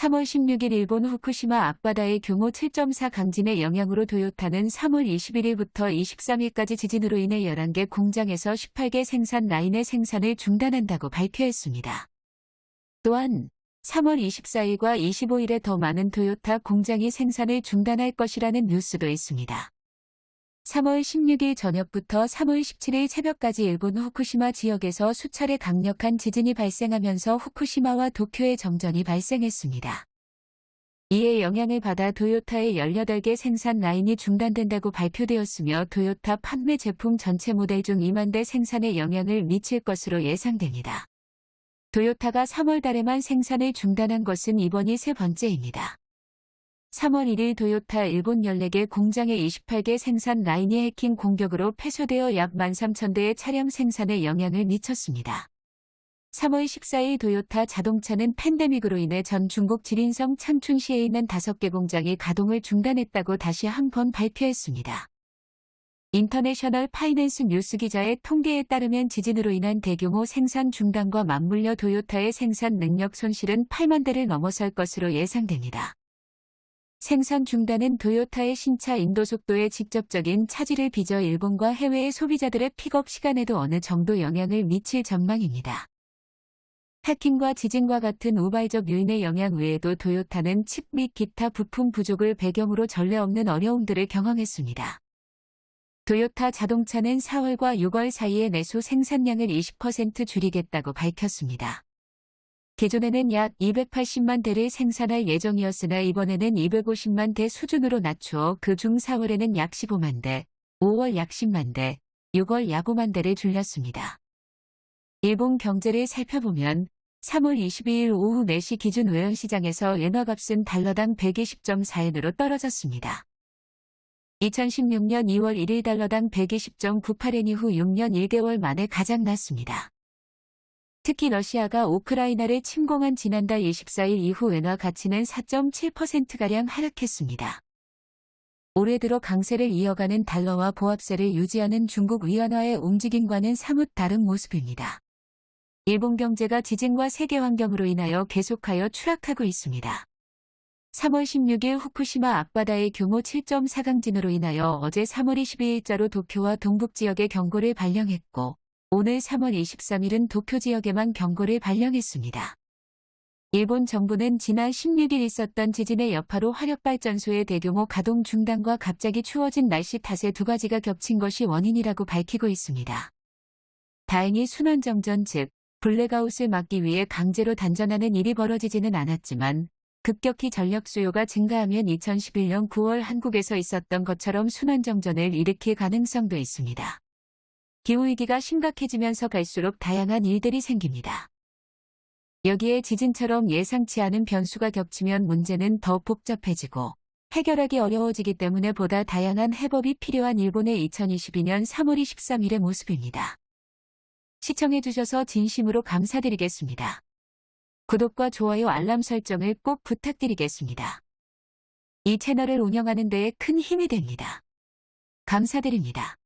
3월 16일 일본 후쿠시마 앞바다의 규모 7.4 강진의 영향으로 도요타는 3월 21일부터 23일까지 지진으로 인해 11개 공장에서 18개 생산 라인의 생산을 중단한다고 발표했습니다. 또한 3월 24일과 25일에 더 많은 토요타 공장이 생산을 중단할 것이라는 뉴스도 있습니다. 3월 16일 저녁부터 3월 17일 새벽까지 일본 후쿠시마 지역에서 수차례 강력한 지진이 발생하면서 후쿠시마와 도쿄에 정전이 발생했습니다. 이에 영향을 받아 도요타의 18개 생산 라인이 중단된다고 발표되었으며 도요타 판매 제품 전체 모델 중 2만 대 생산에 영향을 미칠 것으로 예상됩니다. 도요타가 3월 달에만 생산을 중단한 것은 이번이 세 번째입니다. 3월 1일 도요타 일본 14개 공장의 28개 생산 라인이 해킹 공격으로 폐쇄되어 약 13,000대의 차량 생산에 영향을 미쳤습니다. 3월 14일 도요타 자동차는 팬데믹으로 인해 전 중국 지린성 창춘시에 있는 5개 공장이 가동을 중단했다고 다시 한 번 발표했습니다. 인터내셔널 파이낸스 뉴스 기자의 통계에 따르면 지진으로 인한 대규모 생산 중단과 맞물려 도요타의 생산 능력 손실은 8만 대를 넘어설 것으로 예상됩니다. 생산 중단은 도요타의 신차 인도 속도에 직접적인 차질을 빚어 일본과 해외의 소비자들의 픽업 시간에도 어느 정도 영향을 미칠 전망입니다. 해킹과 지진과 같은 우발적 요인의 영향 외에도 도요타는 칩 및 기타 부품 부족을 배경으로 전례 없는 어려움들을 경험했습니다. 도요타 자동차는 4월과 6월 사이에 내수 생산량을 20% 줄이겠다고 밝혔습니다. 기존에는 약 280만 대를 생산할 예정이었으나 이번에는 250만 대 수준으로 낮추어 그중 4월에는 약 15만 대, 5월 약 10만 대, 6월 약 5만 대를 줄였습니다. 일본 경제를 살펴보면 3월 22일 오후 4시 기준 외환시장에서 엔화값은 달러당 120.4엔으로 떨어졌습니다. 2016년 2월 1일 달러당 120.98엔 이후 6년 1개월 만에 가장 낮습니다. 특히 러시아가 우크라이나를 침공한 지난달 24일 이후 엔화 가치는 4.7%가량 하락했습니다. 올해 들어 강세를 이어가는 달러와 보합세를 유지하는 중국 위안화의 움직임과는 사뭇 다른 모습입니다. 일본 경제가 지진과 세계 환경으로 인하여 계속하여 추락하고 있습니다. 3월 16일 후쿠시마 앞바다의 규모 7.4 강진으로 인하여 어제 3월 22일자로 도쿄와 동북 지역에 경고를 발령했고 오늘 3월 23일은 도쿄 지역에만 경고를 발령했습니다. 일본 정부는 지난 16일 있었던 지진의 여파로 화력발전소의 대규모 가동 중단과 갑자기 추워진 날씨 탓에 두 가지가 겹친 것이 원인이라고 밝히고 있습니다. 다행히 순환정전 즉 블랙아웃을 막기 위해 강제로 단전하는 일이 벌어지지는 않았지만 급격히 전력 수요가 증가하면 2011년 9월 한국에서 있었던 것처럼 순환정전을 일으킬 가능성도 있습니다. 기후위기가 심각해지면서 갈수록 다양한 일들이 생깁니다. 여기에 지진처럼 예상치 않은 변수가 겹치면 문제는 더 복잡해지고 해결하기 어려워지기 때문에 보다 다양한 해법이 필요한 일본의 2022년 3월 23일의 모습입니다. 시청해주셔서 진심으로 감사드리겠습니다. 구독과 좋아요 알람 설정을 꼭 부탁드리겠습니다. 이 채널을 운영하는 데에 큰 힘이 됩니다. 감사드립니다.